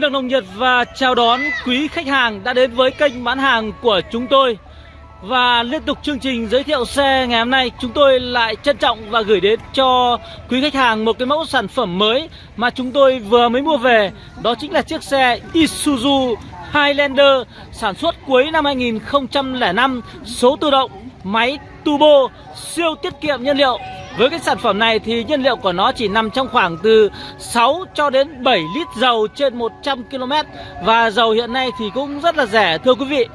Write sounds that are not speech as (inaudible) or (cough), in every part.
Xin được nồng nhiệt và chào đón quý khách hàng đã đến với kênh bán hàng của chúng tôi. Và liên tục chương trình giới thiệu xe ngày hôm nay Chúng tôi lại trân trọng và gửi đến cho quý khách hàng một cái mẫu sản phẩm mới Mà chúng tôi vừa mới mua về. Đó chính là chiếc xe Isuzu Highlander sản xuất cuối năm 2005 Số tự động, máy turbo, siêu tiết kiệm nhiên liệu với cái sản phẩm này thì nhiên liệu của nó chỉ nằm trong khoảng từ 6 cho đến 7 lít dầu trên 100 km Và dầu hiện nay thì cũng rất là rẻ thưa quý vị.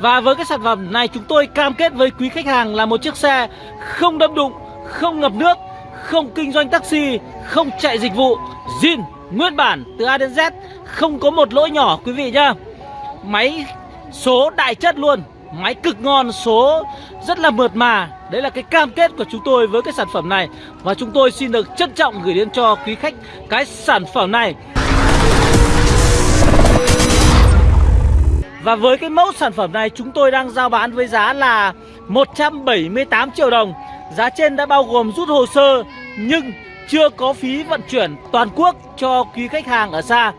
Và với cái sản phẩm này chúng tôi cam kết với quý khách hàng là một chiếc xe không đâm đụng, không ngập nước, không kinh doanh taxi, không chạy dịch vụ. Zin nguyên bản từ A đến Z không có một lỗi nhỏ quý vị nhá. Máy số đại chất luôn. Máy cực ngon, số rất là mượt mà. Đấy là cái cam kết của chúng tôi với cái sản phẩm này. Và chúng tôi xin được trân trọng gửi đến cho quý khách cái sản phẩm này. Và với cái mẫu sản phẩm này chúng tôi đang giao bán với giá là 178 triệu đồng. Giá trên đã bao gồm rút hồ sơ nhưng chưa có phí vận chuyển toàn quốc cho quý khách hàng ở xa.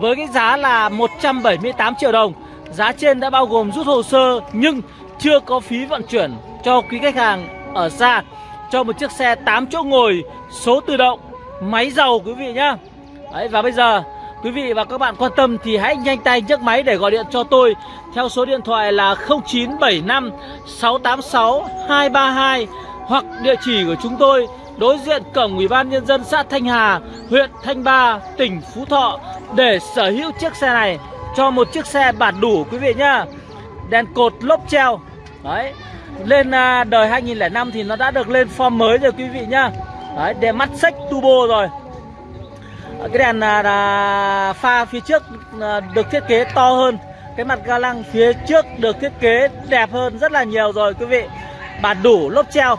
Với cái giá là 178 triệu đồng Giá trên đã bao gồm rút hồ sơ nhưng chưa có phí vận chuyển cho quý khách hàng ở xa. Cho một chiếc xe 8 chỗ ngồi số tự động máy dầu quý vị nhá. Đấy và bây giờ quý vị và các bạn quan tâm thì hãy nhanh tay nhấc máy để gọi điện cho tôi. Theo số điện thoại là 0975 686 232 hoặc địa chỉ của chúng tôi đối diện cổng Ủy ban nhân dân xã Thanh Hà, huyện Thanh Ba, tỉnh Phú Thọ. Để sở hữu chiếc xe này cho một chiếc xe bản đủ quý vị nhá. Đèn cột lốp treo. Đấy. Lên à, đời 2005 thì nó đã được lên form mới rồi quý vị nhá. Đấy, đèn mắt xích turbo rồi. Cái đèn à, là pha phía trước à, được thiết kế to hơn. Cái mặt ga lăng phía trước được thiết kế đẹp hơn rất là nhiều rồi quý vị. Bản đủ lốp treo.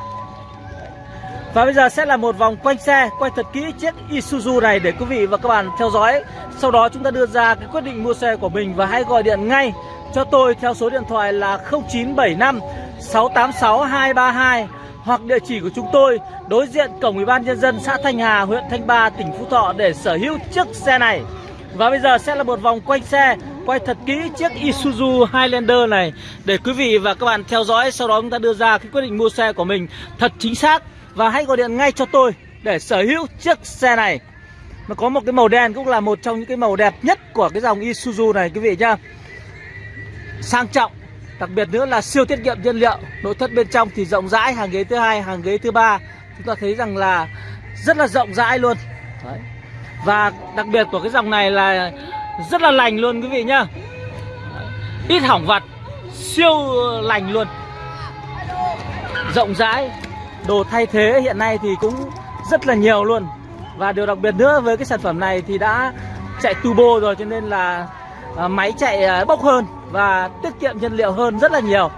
Và bây giờ sẽ là một vòng quanh xe Quay thật kỹ chiếc Isuzu này để quý vị và các bạn theo dõi. Sau đó chúng ta đưa ra cái quyết định mua xe của mình Và hãy gọi điện ngay cho tôi theo số điện thoại là 0975 686 232 Hoặc địa chỉ của chúng tôi đối diện cổng ủy ban nhân dân xã Thanh Hà, huyện Thanh Ba, tỉnh Phú Thọ để sở hữu chiếc xe này. Và bây giờ sẽ là một vòng quanh xe Quay thật kỹ chiếc Isuzu Highlander này Để quý vị và các bạn theo dõi. Sau đó chúng ta đưa ra cái quyết định mua xe của mình thật chính xác và hãy gọi điện ngay cho tôi để sở hữu chiếc xe này. Nó có một cái màu đen cũng là một trong những cái màu đẹp nhất của cái dòng Isuzu này quý vị nhá. Sang trọng Đặc biệt nữa là siêu tiết kiệm nhiên liệu. Nội thất bên trong thì rộng rãi Hàng ghế thứ hai, hàng ghế thứ ba. Chúng ta thấy rằng là rất là rộng rãi luôn. Đấy. Và đặc biệt của cái dòng này là rất là lành luôn quý vị nhá. Ít hỏng vặt Siêu lành luôn. Rộng rãi. Đồ thay thế hiện nay thì cũng rất là nhiều luôn. Và điều đặc biệt nữa với cái sản phẩm này thì đã chạy turbo rồi cho nên là à, máy chạy à, bốc hơn và tiết kiệm nhiên liệu hơn rất là nhiều.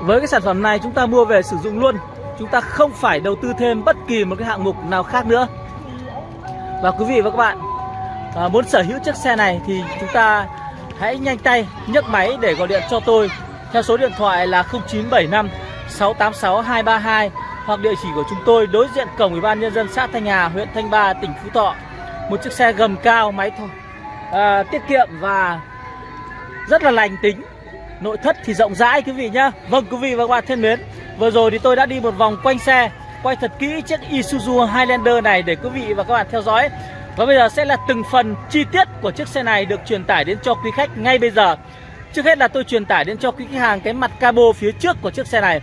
Với cái sản phẩm này chúng ta mua về sử dụng luôn. Chúng ta không phải đầu tư thêm bất kỳ một cái hạng mục nào khác nữa. Và quý vị và các bạn à, muốn sở hữu chiếc xe này thì chúng ta hãy nhanh tay nhấc máy để gọi điện cho tôi theo số điện thoại là 0975 686 232 hoặc địa chỉ của chúng tôi đối diện cổng Ủy ban nhân dân xã Thanh Hà, huyện Thanh Ba, tỉnh Phú Thọ. Một chiếc xe gầm cao, máy thôi à, tiết kiệm và rất là lành tính. Nội thất thì rộng rãi quý vị nhá. Vâng quý vị và các bạn thân mến, vừa rồi thì tôi đã đi một vòng quanh xe, quay thật kỹ chiếc Isuzu Highlander này để quý vị và các bạn theo dõi. Và bây giờ sẽ là từng phần chi tiết của chiếc xe này được truyền tải đến cho quý khách ngay bây giờ. Trước hết là tôi truyền tải đến cho quý khách hàng cái mặt cabo phía trước của chiếc xe này.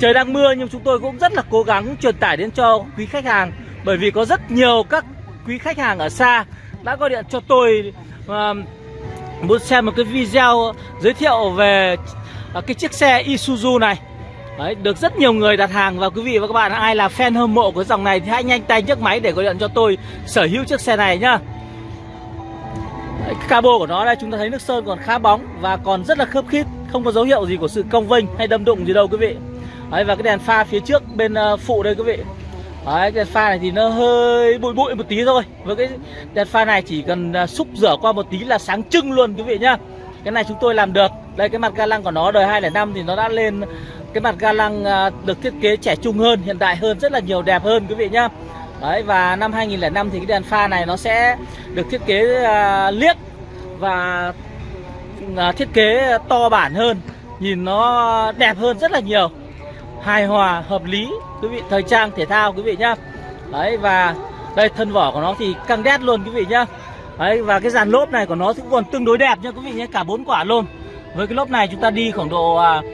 Trời đang mưa nhưng chúng tôi cũng rất là cố gắng truyền tải đến cho quý khách hàng Bởi vì có rất nhiều các quý khách hàng ở xa đã gọi điện cho tôi uh, Muốn xem một cái video giới thiệu về uh, cái chiếc xe Isuzu này. Đấy, được rất nhiều người đặt hàng và quý vị và các bạn ai là fan hâm mộ của dòng này thì hãy nhanh tay nhấc máy để gọi điện cho tôi sở hữu chiếc xe này nhá cái cabo của nó đây, chúng ta thấy nước sơn còn khá bóng và còn rất là khớp khít, không có dấu hiệu gì của sự cong vênh hay đâm đụng gì đâu quý vị. Đấy, và cái đèn pha phía trước bên ờ, phụ đây quý vị. Đấy, cái đèn pha này thì nó hơi bụi bụi một tí thôi. Với cái đèn pha này chỉ cần ờ, xúc rửa qua một tí là sáng trưng luôn quý vị nhá. Cái này chúng tôi làm được. Đây, cái mặt ga lăng của nó đời 205 thì nó đã lên cái mặt ga lăng ờ, được thiết kế trẻ trung hơn, hiện đại hơn, rất là nhiều đẹp hơn quý vị nhá. Đấy và năm 2005 thì cái đèn pha này nó sẽ được thiết kế uh, liếc và uh, thiết kế to bản hơn, nhìn nó đẹp hơn rất là nhiều. Hài hòa, hợp lý quý vị, thời trang thể thao quý vị nhá. Đấy và đây thân vỏ của nó thì căng đét luôn quý vị nhá. Đấy và cái dàn lốp này của nó cũng còn tương đối đẹp nha quý vị nhé, cả bốn quả luôn. Với cái lốp này chúng ta đi khoảng độ uh,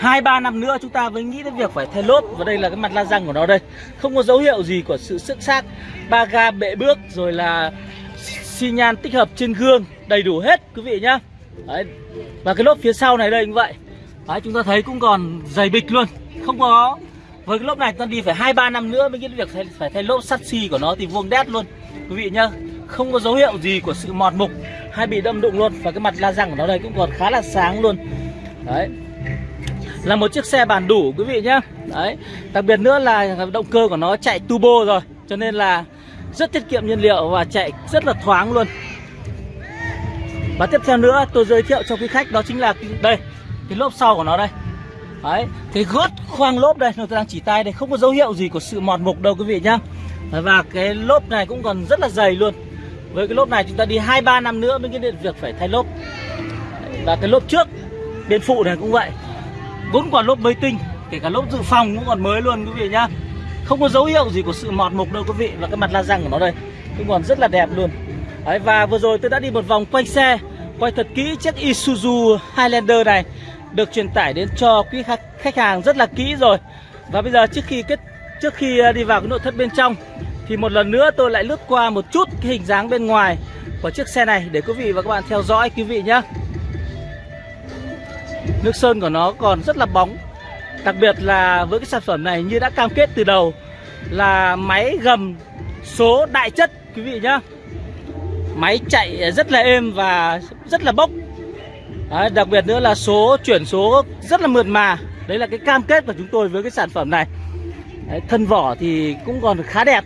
hai ba năm nữa chúng ta mới nghĩ đến việc phải thay lốp. Và đây là cái mặt la răng của nó đây. Không có dấu hiệu gì của sự sức xác ba ga bệ bước rồi là xi nhan tích hợp trên gương đầy đủ hết quý vị nhá. Đấy. và cái lốp phía sau này đây cũng vậy. Đấy, chúng ta thấy cũng còn dày bịch luôn. Không có. Với cái lốp này ta đi phải hai ba năm nữa mới nghĩ đến việc phải, phải thay lốp sắt xi của nó thì vuông đét luôn. Quý vị nhá. Không có dấu hiệu gì của sự mọt mục hay bị đâm đụng luôn. Và cái mặt la răng của nó đây cũng còn khá là sáng luôn. Đấy là một chiếc xe bản đủ, quý vị nhá. Đấy, đặc biệt nữa là động cơ của nó chạy turbo rồi, cho nên là rất tiết kiệm nhiên liệu và chạy rất là thoáng luôn. Và tiếp theo nữa tôi giới thiệu cho quý khách, đó chính là đây, cái lốp sau của nó đây. Đấy, cái gót khoang lốp đây tôi đang chỉ tay đây, không có dấu hiệu gì của sự mọt mục đâu quý vị nhá. Và cái lốp này cũng còn rất là dày luôn. Với cái lốp này chúng ta đi hai ba năm nữa mới cái việc phải thay lốp. Và cái lốp trước, bên phụ này cũng vậy bốn quả lốp mới tinh kể cả lốp dự phòng cũng còn mới luôn quý vị nhá. Không có dấu hiệu gì của sự mọt mục đâu quý vị và cái mặt la răng của nó đây cũng còn rất là đẹp luôn. Đấy, và vừa rồi tôi đã đi một vòng quanh xe quay thật kỹ chiếc Isuzu Highlander này được truyền tải đến cho quý khách hàng rất là kỹ rồi. Và bây giờ trước khi kết trước khi à, đi vào cái nội thất bên trong thì một lần nữa tôi lại lướt qua một chút cái hình dáng bên ngoài của chiếc xe này để quý vị và các bạn theo dõi quý vị nhé Nước sơn của nó còn rất là bóng. Đặc biệt là với cái sản phẩm này như đã cam kết từ đầu Là máy gầm số đại chất quý vị nhá. Máy chạy rất là êm và rất là bốc. Đấy, Đặc biệt nữa là số chuyển số rất là mượt mà. Đấy là cái cam kết của chúng tôi với cái sản phẩm này. Đấy, Thân vỏ thì cũng còn khá đẹp.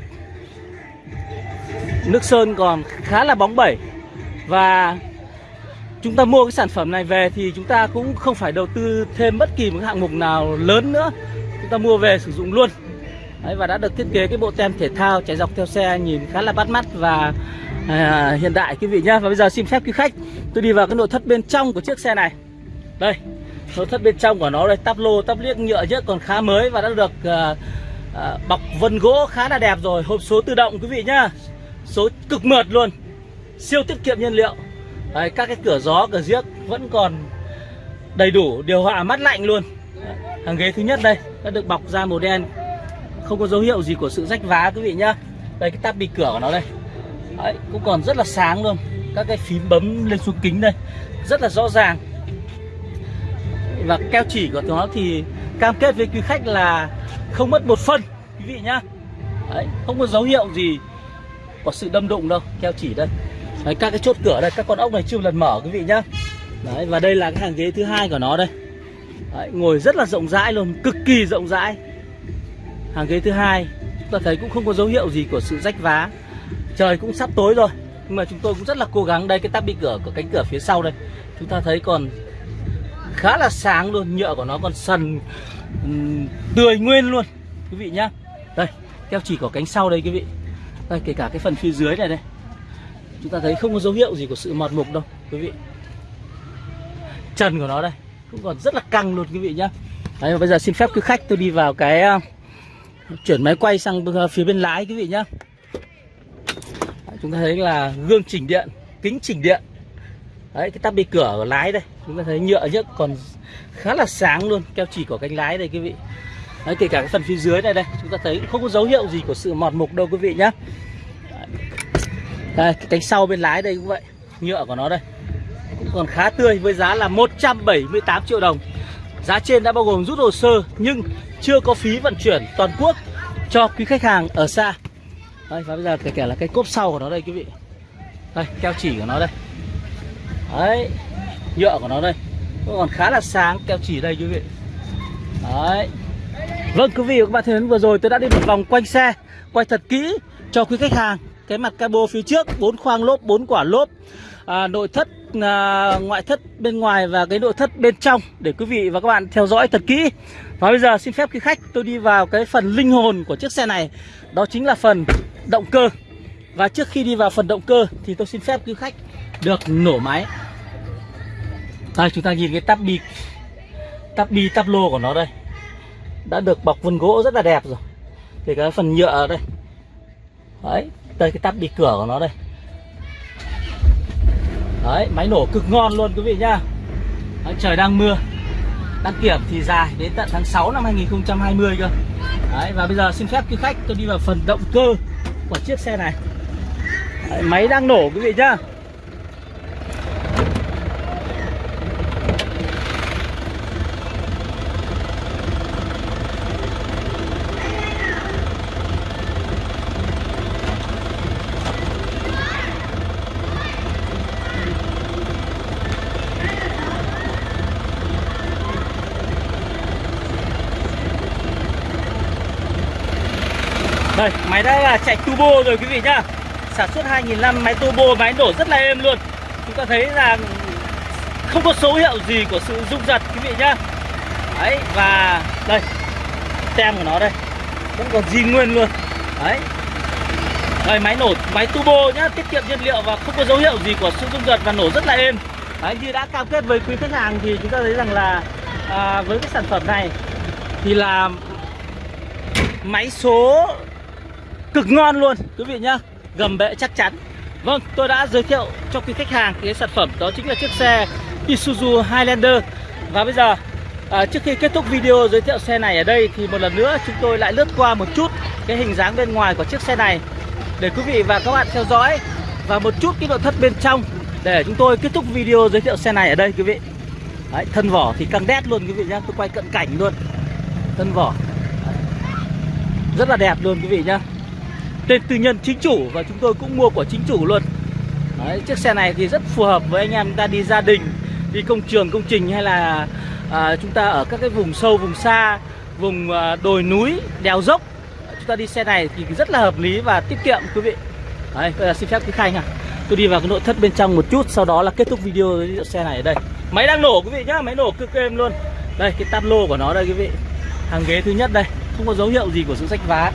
Nước sơn còn khá là bóng bẩy. Và chúng ta mua cái sản phẩm này về thì chúng ta cũng không phải đầu tư thêm bất kỳ một hạng mục nào lớn nữa. Chúng ta mua về sử dụng luôn. Đấy, và đã được thiết kế cái bộ tem thể thao chạy dọc theo xe nhìn khá là bắt mắt và à, hiện đại quý vị nhá. Và bây giờ xin phép quý khách tôi đi vào cái nội thất bên trong của chiếc xe này. Đây nội thất bên trong của nó đây. Tắp lô tắp liếc nhựa chứ còn khá mới và đã được à, à, bọc vân gỗ khá là đẹp rồi. Hộp số tự động quý vị nhá. Số cực mượt luôn. Siêu tiết kiệm nhiên liệu. Đấy, các cái cửa gió cửa giếc vẫn còn đầy đủ điều hòa mát lạnh luôn. Đấy, hàng ghế thứ nhất đây đã được bọc da màu đen. Không có dấu hiệu gì của sự rách vá quý vị nhá. Đây cái tab bị cửa của nó đây. Đấy, cũng còn rất là sáng luôn. Các cái phím bấm lên xuống kính đây rất là rõ ràng. Và keo chỉ của nó thì cam kết với quý khách là không mất một phân quý vị nhá. Đấy, không có dấu hiệu gì của sự đâm đụng đâu. Keo chỉ đây. Đấy, các cái chốt cửa đây các con ốc này chưa lần mở quý vị nhá. Đấy, và đây là cái hàng ghế thứ hai của nó đây. Đấy, ngồi rất là rộng rãi luôn cực kỳ rộng rãi. Hàng ghế thứ hai chúng ta thấy cũng không có dấu hiệu gì của sự rách vá. Trời cũng sắp tối rồi nhưng mà chúng tôi cũng rất là cố gắng. Đây cái tắp bị cửa của cánh cửa phía sau đây. Chúng ta thấy còn khá là sáng luôn nhựa của nó còn sần um, tươi nguyên luôn quý vị nhá. Đây keo chỉ của cánh sau đây quý vị. Đây kể cả cái phần phía dưới này đây chúng ta thấy không có dấu hiệu gì của sự mọt mục đâu quý vị. Trần của nó đây cũng còn rất là căng luôn quý vị nhá. Đấy và bây giờ xin phép quý khách tôi đi vào cái ờ, chuyển máy quay sang ờ, phía bên lái quý vị nhá. Đấy, chúng ta thấy là gương chỉnh điện kính chỉnh điện. Đấy cái tắp bi cửa ở lái đây chúng ta thấy nhựa nhất còn khá là sáng luôn keo chỉ của cánh lái đây quý vị. Đấy kể cả cái phần phía dưới này đây chúng ta thấy không có dấu hiệu gì của sự mọt mục đâu quý vị nhá đây, cái cánh sau bên lái đây cũng vậy. Nhựa của nó đây. Cũng còn khá tươi với giá là 178 triệu đồng. Giá trên đã bao gồm rút hồ sơ Nhưng chưa có phí vận chuyển toàn quốc Cho quý khách hàng ở xa. Đây, và bây giờ kể cả là cái cốp sau của nó đây quý vị. Đây, keo chỉ của nó đây. Đấy Nhựa của nó đây. Cũng còn khá là sáng keo chỉ đây quý vị. Đấy. Vâng quý vị và các bạn thân vừa rồi tôi đã đi một vòng quanh xe Quay thật kỹ cho quý khách hàng cái mặt cabo phía trước bốn khoang lốp bốn quả lốp à, nội thất à, ngoại thất bên ngoài và cái nội thất bên trong để quý vị và các bạn theo dõi thật kỹ. Và bây giờ xin phép quý khách tôi đi vào cái phần linh hồn của chiếc xe này, đó chính là phần động cơ. Và trước khi đi vào phần động cơ thì tôi xin phép quý khách được nổ máy. Đây chúng ta nhìn cái tắp bi tắp bi tắp lô của nó đây. Đã được bọc vân gỗ rất là đẹp rồi. Thì cái phần nhựa ở đây. Đấy, đây cái tắp bị cửa của nó đây. Đấy, máy nổ cực ngon luôn quý vị nhá. Đấy, Trời đang mưa. Đăng kiểm thì dài đến tận tháng 6 năm 2020 cơ. Đấy, Và bây giờ xin phép quý khách tôi đi vào phần động cơ của chiếc xe này. Đấy, Máy đang nổ quý vị nhá. Đây, máy đã là chạy turbo rồi quý vị nhá. Sản xuất 2005 máy turbo, máy nổ rất là êm luôn. Chúng ta thấy là không có dấu hiệu gì của sự rung giật quý vị nhá. Đấy, và đây Tem của nó đây. Vẫn còn zin nguyên luôn. Đấy. Đây, máy nổ, máy turbo nhá Tiết kiệm nhiên liệu và không có dấu hiệu gì của sự rung giật và nổ rất là êm. Đấy, như đã cam kết với quý khách hàng thì chúng ta thấy rằng là à, Với cái sản phẩm này Thì là máy số cực ngon luôn. Quý vị nhá gầm bệ chắc chắn. Vâng tôi đã giới thiệu cho quý khách hàng cái sản phẩm đó chính là chiếc xe Isuzu Highlander. Và bây giờ à, trước khi kết thúc video giới thiệu xe này ở đây thì một lần nữa chúng tôi lại lướt qua một chút cái hình dáng bên ngoài của chiếc xe này để quý vị và các bạn theo dõi và một chút cái nội thất bên trong để chúng tôi kết thúc video giới thiệu xe này ở đây quý vị. Đấy, thân vỏ thì căng đét luôn quý vị nhá. Tôi quay cận cảnh luôn. Thân vỏ. Rất là đẹp luôn quý vị nhá tên tư nhân chính chủ và chúng tôi cũng mua của chính chủ luôn. Đấy, chiếc xe này thì rất phù hợp với anh em ta đi gia đình đi công trường công trình hay là à, chúng ta ở các cái vùng sâu vùng xa vùng à, đồi núi đèo dốc. Chúng ta đi xe này thì rất là hợp lý và tiết kiệm quý vị. Đấy, bây giờ xin phép quý khách à tôi đi vào cái nội thất bên trong một chút sau đó là kết thúc video giới xe này ở đây. Máy đang nổ quý vị nhá máy nổ cực êm luôn. Đây cái táp lô của nó đây quý vị. Hàng ghế thứ nhất đây không có dấu hiệu gì của sự sách vá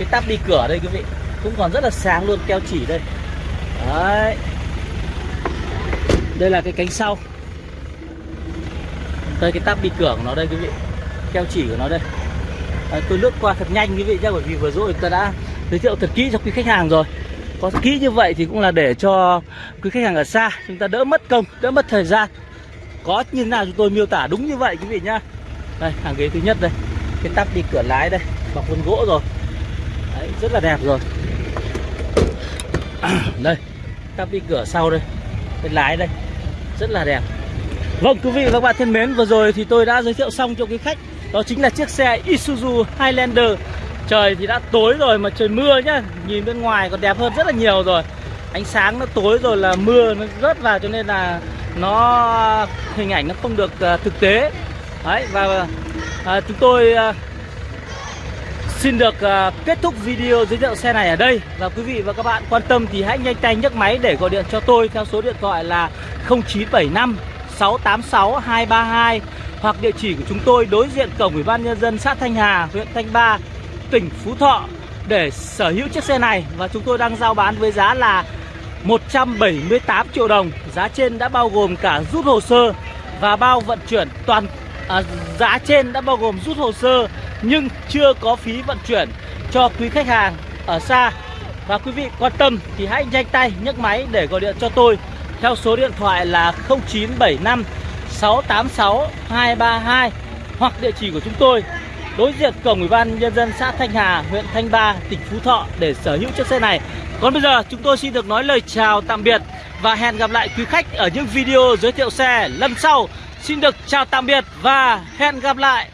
cái tắp đi cửa đây quý vị. Cũng còn rất là sáng luôn keo chỉ đây. Đấy. Đây là cái cánh sau. Đây cái tắp đi cửa của nó đây quý vị. Keo chỉ của nó đây. À, tôi lướt qua thật nhanh quý vị nhé bởi vì vừa rồi tôi đã giới thiệu thật kỹ cho quý khách hàng rồi. Có kỹ như vậy thì cũng là để cho quý khách hàng ở xa chúng ta đỡ mất công đỡ mất thời gian. Có như nào chúng tôi miêu tả đúng như vậy quý vị nhá. Đây hàng ghế thứ nhất đây. Cái tắp đi cửa lái đây. Bọc vân gỗ rồi rất là đẹp rồi. (coughs) Đây các đi cửa sau đây cái lái đây rất là đẹp. Vâng quý vị và các bạn thân mến vừa rồi thì tôi đã giới thiệu xong cho quý khách đó chính là chiếc xe Isuzu Highlander. Trời thì đã tối rồi mà trời mưa nhá nhìn bên ngoài còn đẹp hơn rất là nhiều rồi. Ánh sáng nó tối rồi là mưa nó rớt vào cho nên là nó hình ảnh nó không được uh, thực tế. Đấy và uh, chúng tôi uh, Xin được uh, kết thúc video giới thiệu xe này ở đây. Và quý vị và các bạn quan tâm thì hãy nhanh tay nhấc máy để gọi điện cho tôi Theo số điện thoại là 0975 686 232 Hoặc địa chỉ của chúng tôi đối diện cổng Ủy ban Nhân dân xã Thanh Hà, huyện Thanh Ba, tỉnh Phú Thọ Để sở hữu chiếc xe này. Và chúng tôi đang giao bán với giá là 178 triệu đồng. Giá trên đã bao gồm cả rút hồ sơ và bao vận chuyển toàn à, Giá trên đã bao gồm rút hồ sơ nhưng chưa có phí vận chuyển cho quý khách hàng ở xa và quý vị quan tâm thì hãy nhanh tay nhấc máy để gọi điện cho tôi theo số điện thoại là 0975 686 232 hoặc địa chỉ của chúng tôi đối diện cổng ủy ban nhân dân xã Thanh Hà, huyện Thanh Ba, tỉnh Phú Thọ để sở hữu chiếc xe này. Còn bây giờ chúng tôi xin được nói lời chào tạm biệt và hẹn gặp lại quý khách ở những video giới thiệu xe lần sau. Xin được chào tạm biệt và hẹn gặp lại.